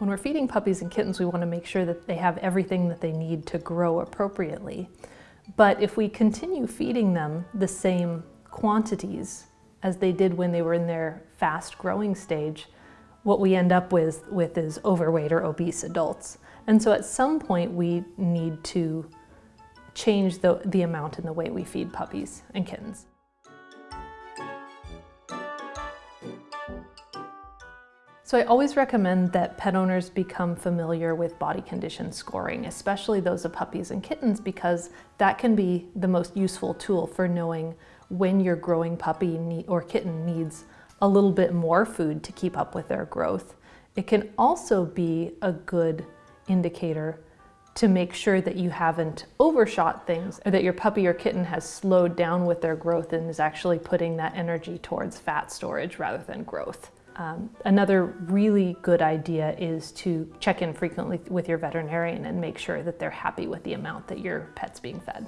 When we're feeding puppies and kittens, we want to make sure that they have everything that they need to grow appropriately. But if we continue feeding them the same quantities as they did when they were in their fast growing stage, what we end up with, with is overweight or obese adults. And so at some point we need to change the, the amount and the way we feed puppies and kittens. So I always recommend that pet owners become familiar with body condition scoring, especially those of puppies and kittens, because that can be the most useful tool for knowing when your growing puppy or kitten needs a little bit more food to keep up with their growth. It can also be a good indicator to make sure that you haven't overshot things or that your puppy or kitten has slowed down with their growth and is actually putting that energy towards fat storage rather than growth. Um, another really good idea is to check in frequently with your veterinarian and make sure that they're happy with the amount that your pet's being fed.